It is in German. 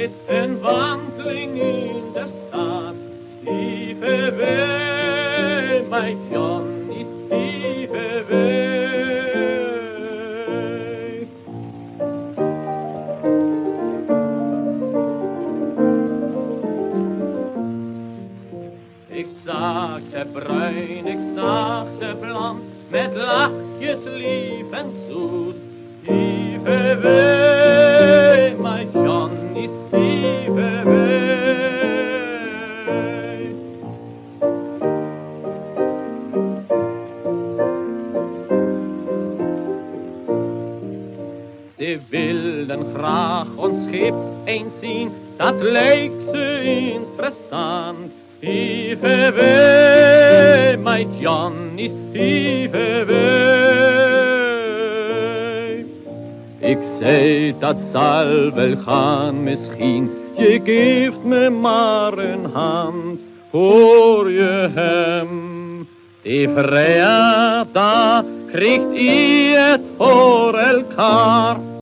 steht ein Wandling in der Stadt. Tiefe Weh, mein Johnny, tiefe Weh. Ich sag se braun, ich sag se blond, mit Lachjes lieben Sus, tiefe Weh. Ze wilden graag ons schip eens zien, dat leek ze interessant. Lieve wee, mijn Johnny, lieve wee. Ik zei, dat zal wel gaan misschien, je geeft me maar een hand, hoor je hem? Die vrijdag, daar kriegt ihr elkaar.